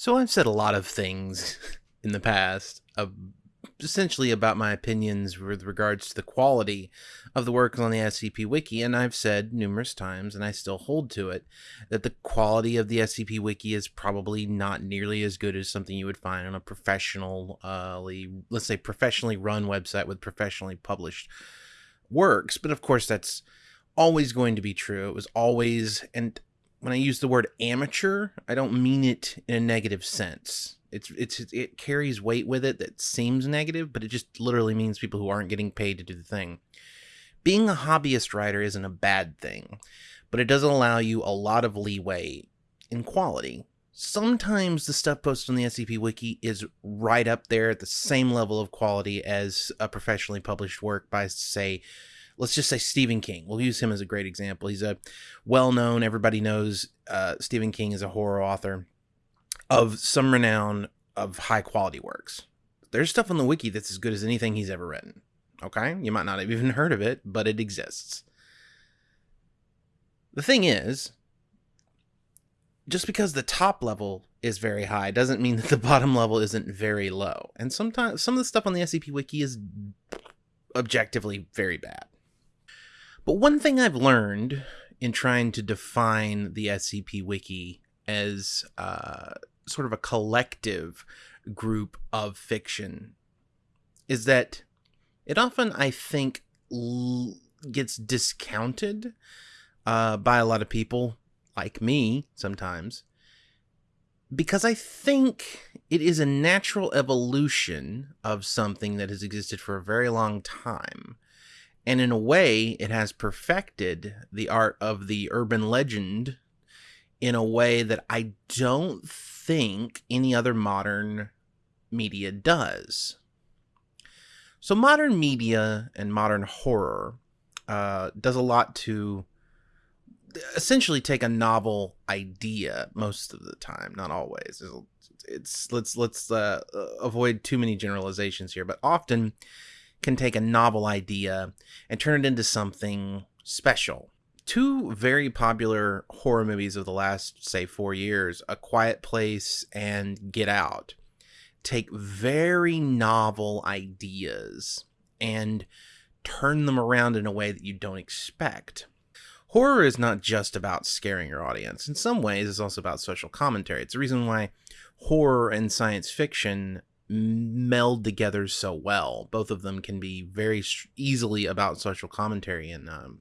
So I've said a lot of things in the past, uh, essentially about my opinions with regards to the quality of the work on the SCP Wiki, and I've said numerous times, and I still hold to it, that the quality of the SCP Wiki is probably not nearly as good as something you would find on a professionally, uh, let's say, professionally run website with professionally published works. But of course, that's always going to be true. It was always, and when I use the word amateur, I don't mean it in a negative sense. It's it's it carries weight with it that seems negative, but it just literally means people who aren't getting paid to do the thing. Being a hobbyist writer isn't a bad thing, but it doesn't allow you a lot of leeway in quality. Sometimes the stuff posted on the SCP Wiki is right up there at the same level of quality as a professionally published work by, say, let's just say Stephen King. We'll use him as a great example. He's a well known, everybody knows uh, Stephen King is a horror author of some renown of high quality works. There's stuff on the wiki that's as good as anything he's ever written. Okay? You might not have even heard of it, but it exists. The thing is, just because the top level is very high doesn't mean that the bottom level isn't very low. And sometimes some of the stuff on the SCP wiki is objectively very bad. But one thing I've learned in trying to define the SCP Wiki as uh, sort of a collective group of fiction is that it often, I think, l- gets discounted uh, by a lot of people, like me sometimes, because I think it is a natural evolution of something that has existed for a very long time and in a way, it has perfected the art of the urban legend in a way that I don't think any other modern media does. So, modern media and modern horror uh, does a lot to essentially take a novel idea most of the time, not always. It's, it's let's let's uh, avoid too many generalizations here, but often can take a novel idea and turn it into something special. Two very popular horror movies of the last, say, four years, A Quiet Place and Get Out, take very novel ideas and turn them around in a way that you don't expect. Horror is not just about scaring your audience. In some ways, it's also about social commentary. It's the reason why horror and science fiction meld together so well. Both of them can be very easily about social commentary, and um,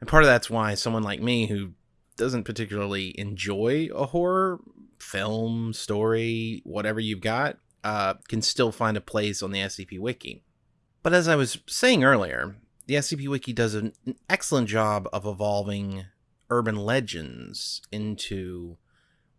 and part of that's why someone like me who doesn't particularly enjoy a horror film, story, whatever you've got, uh, can still find a place on the SCP Wiki. But as I was saying earlier, the SCP Wiki does an excellent job of evolving urban legends into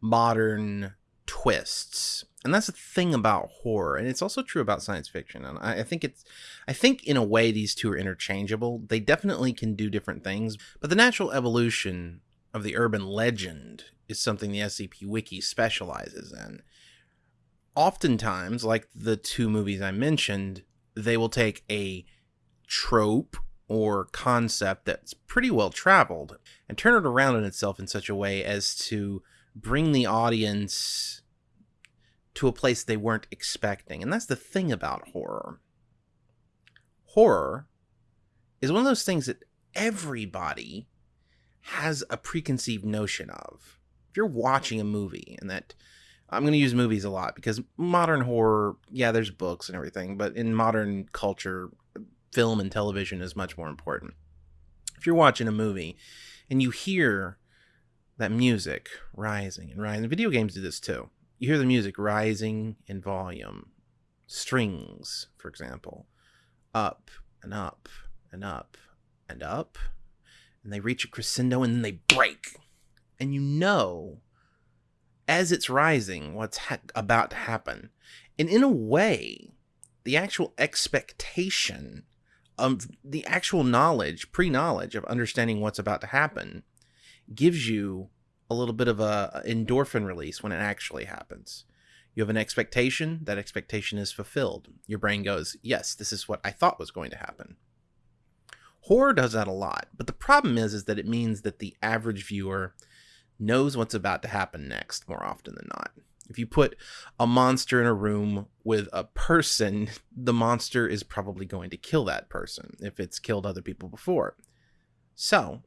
modern twists and that's the thing about horror and it's also true about science fiction and I, I, think it's i think in a way these two are interchangeable. They definitely can do different things but the natural evolution of the urban legend is something the scp wiki specializes in. Oftentimes like the two movies i mentioned they will take a trope or concept that's pretty well traveled and turn it around in itself in such a way as to bring the audience to a place they weren't expecting. And that's the thing about horror. Horror is one of those things that everybody has a preconceived notion of. If you're watching a movie and that I'm going to use movies a lot because modern horror, yeah, there's books and everything, but in modern culture, film and television is much more important. If you're watching a movie and you hear that music rising and rising, video games do this too you hear the music rising in volume. Strings, for example, up and up and up and up. And they reach a crescendo and then they break. And you know, as it's rising, what's ha- about to happen. And in a way, the actual expectation of the actual knowledge, pre knowledge of understanding what's about to happen, gives you a little bit of a endorphin release when it actually happens. You have an expectation, that expectation is fulfilled. Your brain goes, "Yes, this is what I thought was going to happen." Horror does that a lot, but the problem is is that it means that the average viewer knows what's about to happen next more often than not. If you put a monster in a room with a person, the monster is probably going to kill that person if it's killed other people before. So,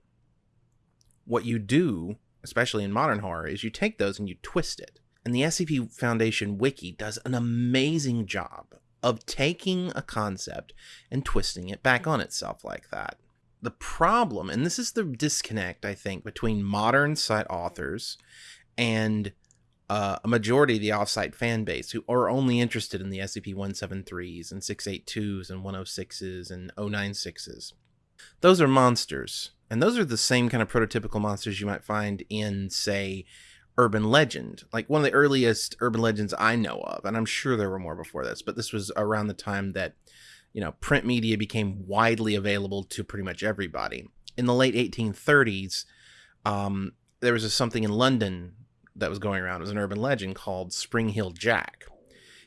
what you do, especially in modern horror, is you take those and you twist it. And the SCP Foundation wiki does an amazing job of taking a concept and twisting it back on itself like that. The problem, and this is the disconnect, I think, between modern site authors and uh, a majority of the offsite fan base who are only interested in the SCP 173s and 682s and 106s and 096s. Those are monsters, and those are the same kind of prototypical monsters you might find in, say, urban legend. Like one of the earliest urban legends I know of, and I'm sure there were more before this, but this was around the time that, you know, print media became widely available to pretty much everybody. In the late 1830s, um, there was a, something in London that was going around. It was an urban legend called Spring Heel Jack.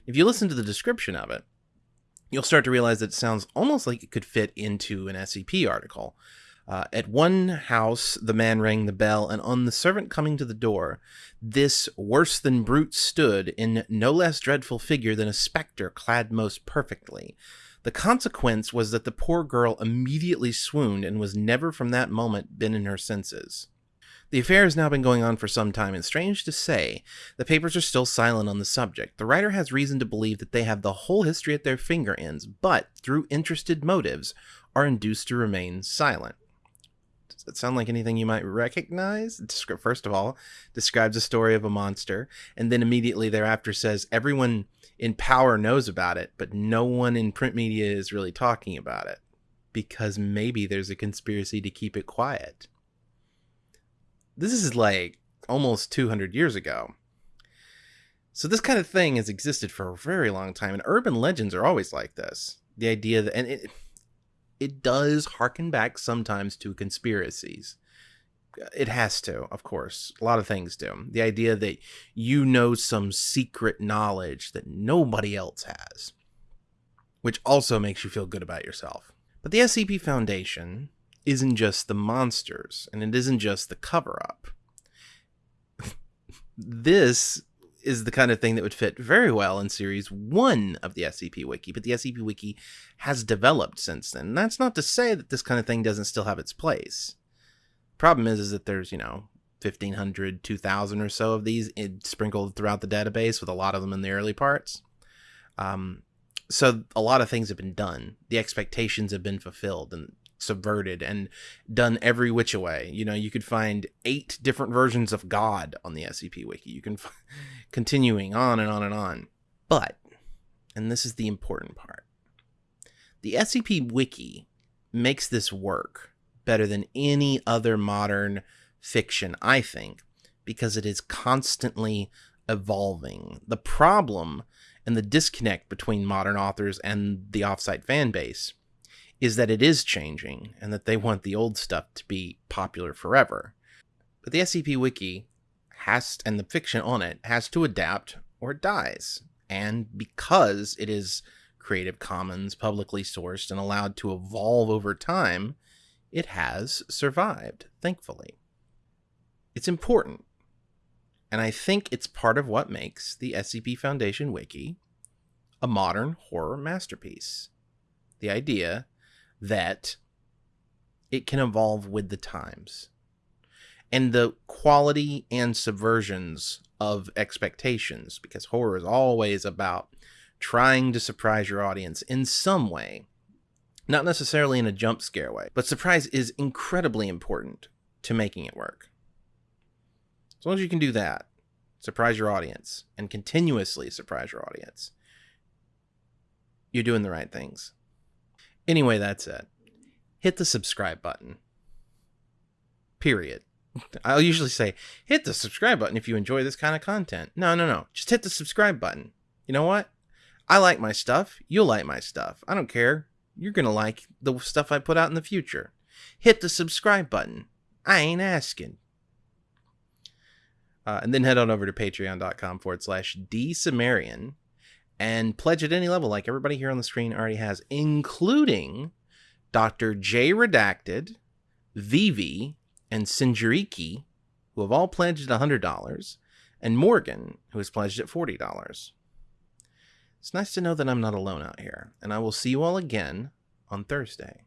If you listen to the description of it, you'll start to realize that it sounds almost like it could fit into an SCP article. Uh, at one house, the man rang the bell, and on the servant coming to the door, this worse than brute stood in no less dreadful figure than a spectre clad most perfectly. The consequence was that the poor girl immediately swooned and was never from that moment been in her senses. The affair has now been going on for some time, and strange to say, the papers are still silent on the subject. The writer has reason to believe that they have the whole history at their finger ends, but, through interested motives, are induced to remain silent. Does that sound like anything you might recognize? First of all, describes a story of a monster, and then immediately thereafter says everyone in power knows about it, but no one in print media is really talking about it because maybe there's a conspiracy to keep it quiet this is like almost 200 years ago. So this kind of thing has existed for a very long time, and urban legends are always like this. The idea that, and it, it does harken back sometimes to conspiracies. It has to, of course. A lot of things do. The idea that you know some secret knowledge that nobody else has, which also makes you feel good about yourself. But the SCP Foundation isn't just the monsters and it isn't just the cover up. this is the kind of thing that would fit very well in series one of the SCP Wiki, but the SCP Wiki has developed since then. That's not to say that this kind of thing doesn't still have its place. Problem is, is that there's, you know, 1500, 2000 or so of these sprinkled throughout the database with a lot of them in the early parts. Um, so a lot of things have been done. The expectations have been fulfilled and subverted and done every which way. You know, you could find eight different versions of God on the SCP Wiki. You can f- continuing on and on and on. But, and this is the important part, the SCP Wiki makes this work better than any other modern fiction, I think, because it is constantly evolving. The problem and the disconnect between modern authors and the offsite fan base is that it is changing and that they want the old stuff to be popular forever. But the SCP Wiki has, and the fiction on it, has to adapt or it dies. And because it is Creative Commons, publicly sourced, and allowed to evolve over time, it has survived, thankfully. It's important. And I think it's part of what makes the SCP Foundation Wiki a modern horror masterpiece. The idea that it can evolve with the times. And the quality and subversions of expectations, because horror is always about trying to surprise your audience in some way. Not necessarily in a jump scare way, but surprise is incredibly important to making it work. As long as you can do that, surprise your audience, and continuously surprise your audience, you're doing the right things. Anyway, that's it. Hit the subscribe button. Period. I'll usually say, hit the subscribe button if you enjoy this kind of content. No, no, no. Just hit the subscribe button. You know what? I like my stuff. You'll like my stuff. I don't care. You're going to like the stuff I put out in the future. Hit the subscribe button. I ain't asking. Uh, and then head on over to patreon.com forward slash dsumerian and pledge at any level, like everybody here on the screen already has, including Dr. J Redacted, Vivi, and Sinjariki, who have all pledged $100, and Morgan, who has pledged at $40. It's nice to know that I'm not alone out here, and I will see you all again on Thursday.